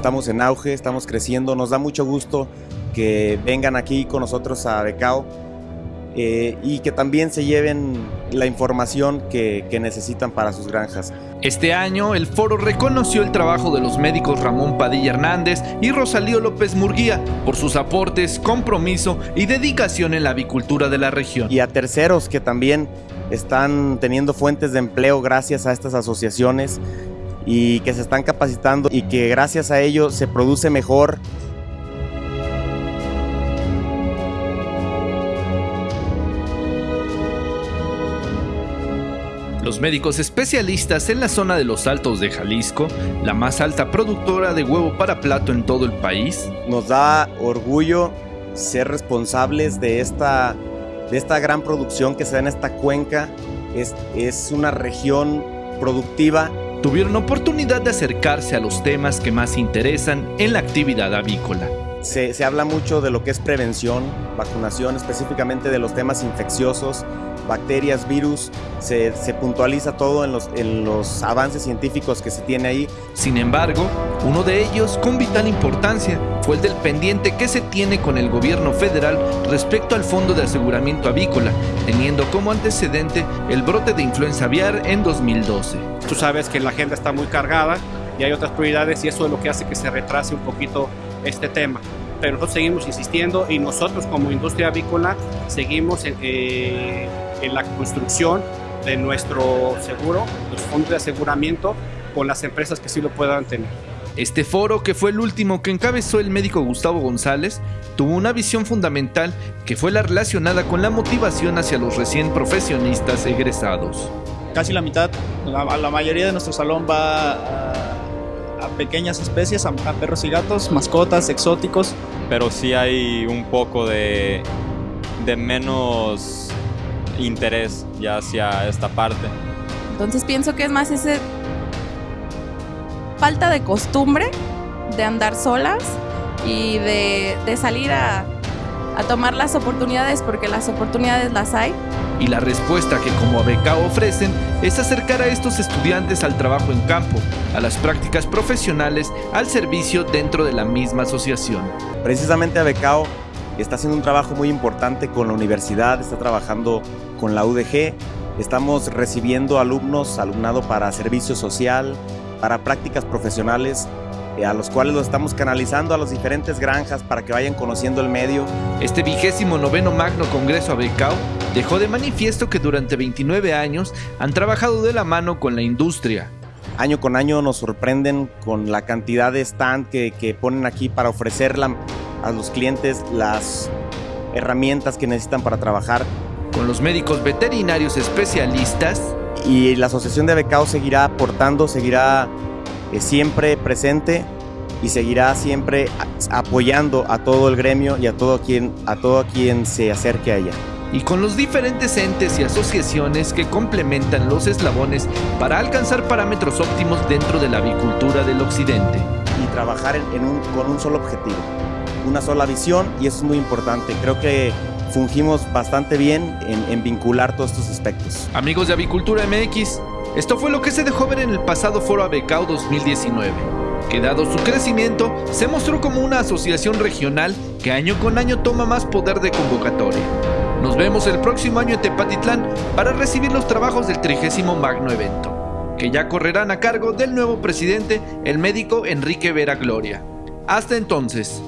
estamos en auge, estamos creciendo, nos da mucho gusto que vengan aquí con nosotros a Becao eh, y que también se lleven la información que, que necesitan para sus granjas. Este año, el foro reconoció el trabajo de los médicos Ramón Padilla Hernández y Rosalío López Murguía por sus aportes, compromiso y dedicación en la avicultura de la región. Y a terceros que también están teniendo fuentes de empleo gracias a estas asociaciones y que se están capacitando y que gracias a ello se produce mejor Los médicos especialistas en la zona de los Altos de Jalisco, la más alta productora de huevo para plato en todo el país. Nos da orgullo ser responsables de esta, de esta gran producción que se da en esta cuenca. Es, es una región productiva. Tuvieron oportunidad de acercarse a los temas que más interesan en la actividad avícola. Se, se habla mucho de lo que es prevención, vacunación, específicamente de los temas infecciosos, bacterias, virus, se, se, puntualiza todo en los, en los avances científicos que se tiene ahí. Sin embargo, uno de ellos con vital importancia fue el del pendiente que se tiene con el gobierno federal respecto al Fondo de Aseguramiento Avícola, teniendo como antecedente el brote de influenza aviar en 2012. Tú sabes que la agenda está muy cargada y hay otras prioridades y eso es lo que hace que se retrase un poquito este tema pero nosotros seguimos insistiendo y nosotros como industria avícola seguimos en, eh, en la construcción de nuestro seguro, los fondos de aseguramiento con las empresas que sí lo puedan tener. Este foro, que fue el último que encabezó el médico Gustavo González, tuvo una visión fundamental que fue la relacionada con la motivación hacia los recién profesionistas egresados. Casi la mitad, la, la mayoría de nuestro salón va a, a pequeñas especies, a, a perros y gatos, mascotas, exóticos. Pero sí hay un poco de, de menos interés ya hacia esta parte. Entonces pienso que es más ese falta de costumbre de andar solas y de, de salir a, a, tomar las oportunidades porque las oportunidades las hay. Y la respuesta que como Abecao ofrecen es acercar a estos estudiantes al trabajo en campo, a las prácticas profesionales, al servicio dentro de la misma asociación. Precisamente Abecao está haciendo un trabajo muy importante con la universidad, está trabajando con la UDG, estamos recibiendo alumnos, alumnado para servicio social, para prácticas profesionales, eh, a los cuales los estamos canalizando a las diferentes granjas para que vayan conociendo el medio. Este vigésimo noveno Magno Congreso Abecao dejó de manifiesto que durante 29 años han trabajado de la mano con la industria. Año con año nos sorprenden con la cantidad de stand que, que ponen aquí para ofrecerla a los clientes las herramientas que necesitan para trabajar. Con los médicos veterinarios especialistas. Y la Asociación de Becao seguirá aportando, seguirá eh, siempre presente y seguirá siempre apoyando a todo el gremio y a todo quien, a todo quien se acerque a ella. Y con los diferentes entes y asociaciones que complementan los eslabones para alcanzar parámetros óptimos dentro de la avicultura del occidente. Y trabajar en un, con un solo objetivo, una sola visión y eso es muy importante. Creo que fungimos bastante bien en, vincular todos estos aspectos. Amigos de Avicultura MX, esto fue lo que se dejó ver en el pasado Foro Abecao 2019, que dado su crecimiento, se mostró como una asociación regional que año con año toma más poder de convocatoria. Nos vemos el próximo año en Tepatitlán para recibir los trabajos del 30 Magno Evento, que ya correrán a cargo del nuevo presidente, el médico Enrique Vera Gloria. Hasta entonces.